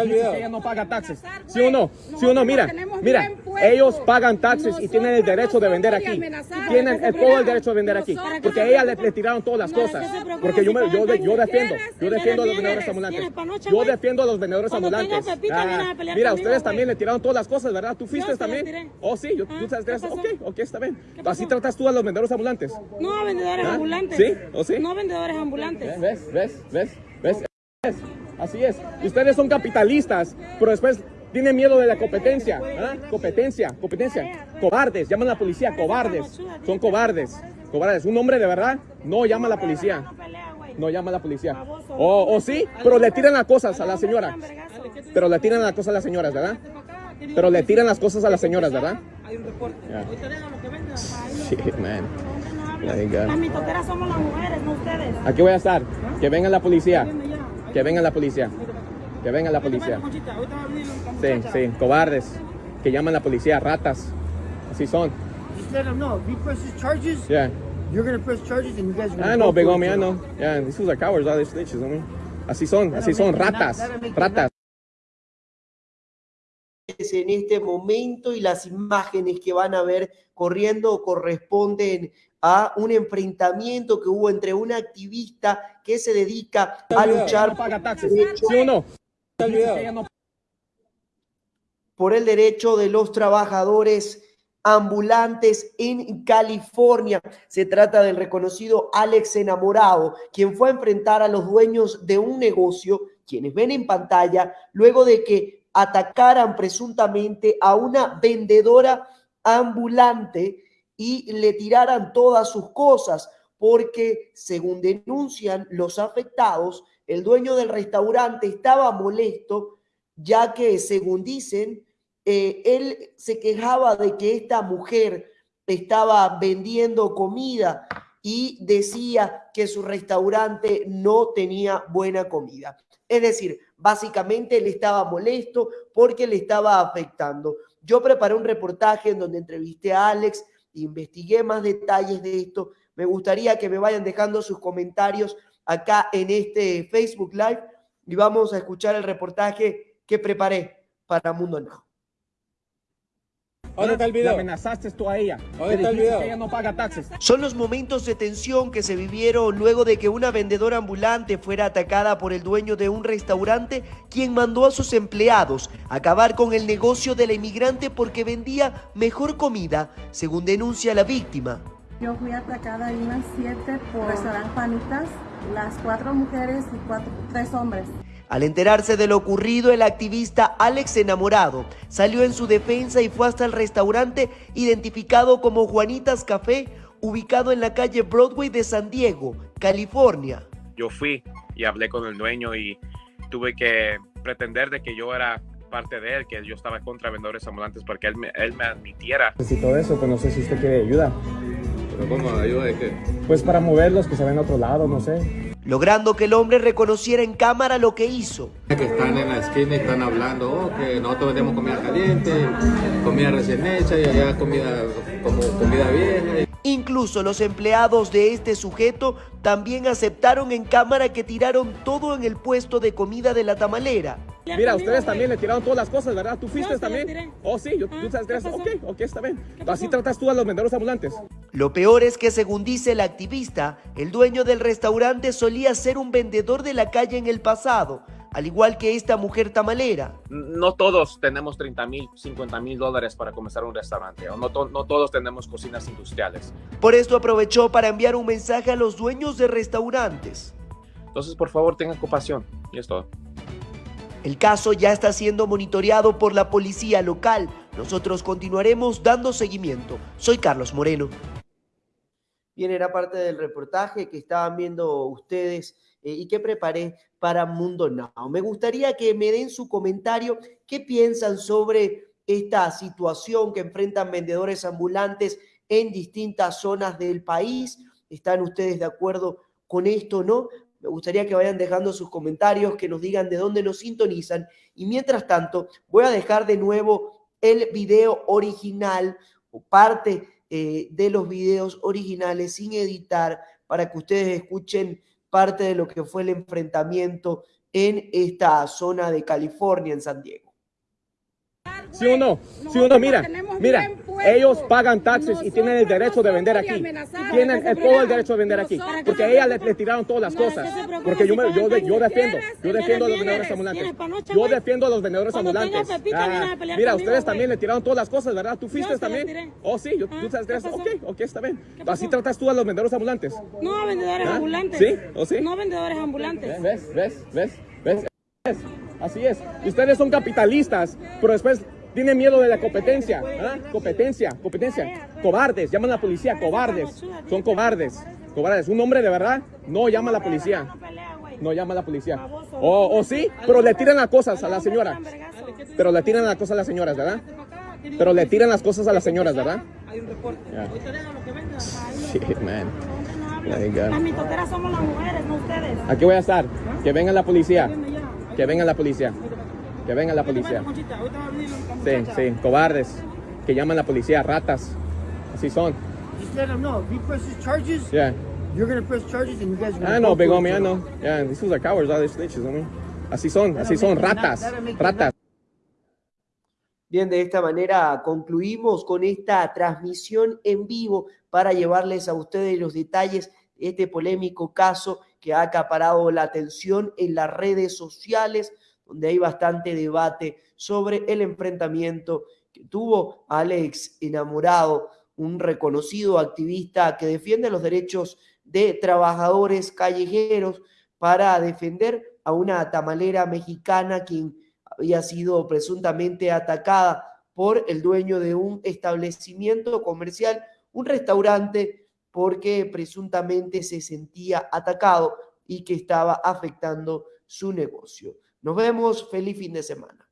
está el video. Ella no paga taxes. ¿Sí o no? ¿Sí o no? Mira, mira, ellos pagan taxes y tienen el derecho de vender aquí. Tienen el- todo el derecho de vender aquí. Porque a ella le, le tiraron todas las cosas. Porque yo, me, yo, yo defiendo, yo defiendo a los vendedores ambulantes. Yo defiendo a los vendedores ambulantes. Ah, Mira, ustedes también le tiraron todas las cosas, ¿verdad? ¿Tú fuiste también? Oh, sí, yo, Ah, tú sabes, ¿qué ok, ok, está bien. Así tratas tú a los vendedores ambulantes. No vendedores ¿Ah? ambulantes. ¿Sí? ¿O sí? No vendedores ambulantes. ¿Ves? ¿Ves? ¿Ves? Así es. Ustedes son capitalistas, pero después tienen miedo de la competencia. ¿ah? Competencia, competencia. Cobardes, llaman a la policía, cobardes. Son cobardes. Cobardes. Un hombre de verdad no llama a la policía. No llama a la policía. O, o sí, pero le tiran las cosas a la señora. Pero le tiran las cosas a las señoras, ¿verdad? Pero le tiran las cosas a las señoras, ¿verdad? Hay un reporte. Shit, man. Las mitoteras somos las mujeres, no ustedes. Aquí voy a estar. Que venga la policía. Que venga la policía. Que venga la policía. Sí, sí, cobardes. Que llaman a la policía, ratas. Así son. Just let them know. If he presses charges, Yeah. you're gonna press charges and you guys are gonna I know, big homie. I know. Yeah, these are cowards, all these snitches, homie. Así son, así son, ratas, ratas. en este momento y las imágenes que van a ver corriendo corresponden a un enfrentamiento que hubo entre una activista que se dedica a luchar por el derecho de los trabajadores ambulantes en California. Se trata del reconocido Alex Enamorado, quien fue a enfrentar a los dueños de un negocio, quienes ven en pantalla, luego de que atacaran presuntamente a una vendedora ambulante y le tiraran todas sus cosas, porque según denuncian los afectados, el dueño del restaurante estaba molesto ya que según dicen, eh, él se quejaba de que esta mujer estaba vendiendo comida y decía que su restaurante no tenía buena comida. Es decir, básicamente él estaba molesto porque le estaba afectando. Yo preparé un reportaje en donde entrevisté a Alex, investigué más detalles de esto. Me gustaría que me vayan dejando sus comentarios acá en este Facebook Live y vamos a escuchar el reportaje que preparé para Mundo Now. ¿Dónde está el amenazaste tú a ella. ¿Dónde Le está el dijiste video? que ella no paga taxes. Son los momentos de tensión que se vivieron luego de que una vendedora ambulante fuera atacada por el dueño de un restaurante, quien mandó a sus empleados a acabar con el negocio de la inmigrante porque vendía mejor comida, según denuncia la víctima. Yo fui atacada en unas siete por restaurante Juanitas, las cuatro mujeres y cuatro, tres hombres. Al enterarse de lo ocurrido, el activista Alex Enamorado salió en su defensa y fue hasta el restaurante identificado como Juanitas Café, ubicado en la calle Broadway de San Diego, California. yo fui y hablé con el dueño y tuve que pretender de que yo era parte de él, que yo estaba contra vendedores ambulantes para que él me, él me admitiera. Necesito eso, pues no sé si usted quiere ayuda. ¿Pero cómo? ¿Ayuda de qué? Pues para moverlos, que se ven a otro lado, no sé. logrando que el hombre reconociera en cámara lo que hizo. Que están en la esquina y están hablando, oh, que nosotros vendemos comida caliente, comida recién hecha y allá comida como comida vieja. Incluso los empleados de este sujeto también aceptaron en cámara que tiraron todo en el puesto de comida de la tamalera. Mira, ustedes también le tiraron todas las cosas, ¿verdad? ¿Tú fuiste las también? tiré. Oh, sí, yo, Ah, tú sabes ¿qué que pasó? Ok, ok, está bien. Así tratas tú a los vendedores ambulantes. Lo peor es que según dice el activista, el dueño del restaurante solía ser un vendedor de la calle en el pasado, al igual que esta mujer tamalera. No todos tenemos 30 mil, 50 mil dólares para comenzar un restaurante, o no, to- no todos tenemos cocinas industriales. Por esto aprovechó para enviar un mensaje a los dueños de restaurantes. Entonces, por favor, tengan compasión. Y es todo. El caso ya está siendo monitoreado por la policía local. Nosotros continuaremos dando seguimiento. Soy Carlos Moreno. Bien, era parte del reportaje que estaban viendo ustedes eh, y que preparé para Mundo Now. Me gustaría que me den su comentario, qué piensan sobre esta situación que enfrentan vendedores ambulantes en distintas zonas del país. ¿Están ustedes de acuerdo con esto o no? Me gustaría que vayan dejando sus comentarios, que nos digan de dónde nos sintonizan. Y mientras tanto, voy a dejar de nuevo el video original o parte eh, de los videos originales sin editar para que ustedes escuchen parte de lo que fue el enfrentamiento en esta zona de California, en San Diego. ¿Sí o no? ¿Sí o no? Mira, mira, ellos pagan taxes y tienen el derecho de vender aquí. Tienen el- todo el derecho de vender aquí. Porque a ella le, le tiraron todas las cosas. Porque yo, me, yo, yo defiendo, yo defiendo a los vendedores ambulantes. Yo defiendo a los vendedores ambulantes. Ah, mira, ustedes también le tiraron todas las cosas, ¿verdad? ¿Tú fuiste también? Oh, sí, yo, Ah, tú sabes de ¿qué eso. pasó? Ok, ok, está bien. Así tratas tú a los vendedores ambulantes. No vendedores ¿Ah? ambulantes. ¿Sí? ¿O sí? No vendedores ambulantes. ¿Ves? ¿Ves? ¿Ves? ¿Ves? Así es. Ustedes son capitalistas, pero después tienen miedo de la competencia. ¿ah? Competencia, competencia. Cobardes, llaman a la policía, cobardes. Son cobardes. Cobardes. Un hombre de verdad no llama a la policía. No llama a la policía. O, o sí, pero le tiran las cosas a la señora. Pero le tiran las cosas a las señoras, ¿verdad? Pero le tiran las cosas a las señoras, ¿verdad? Hay un reporte. Shit, man. Las mitoteras somos las mujeres, no ustedes. Aquí voy a estar. Que venga la policía. Que venga la policía. Que venga la policía. Sí, sí, cobardes. Que llaman a la policía, ratas. Así son. Just let them know. If he presses charges, Yeah. you're gonna press charges and you guys are gonna I know, big homie, I know. Yeah, these are cowards, all these snitches, homie. Así son, así son, ratas. Ratas. Bien, de esta manera concluimos con esta transmisión en vivo para llevarles a ustedes los detalles de este polémico caso que ha acaparado la atención en las redes sociales, donde hay bastante debate sobre el enfrentamiento que tuvo Alex Enamorado, un reconocido activista que defiende los derechos de trabajadores callejeros para defender a una tamalera mexicana quien había sido presuntamente atacada por el dueño de un establecimiento comercial, un restaurante, porque presuntamente se sentía atacado y que estaba afectando su negocio. Nos vemos, feliz fin de semana.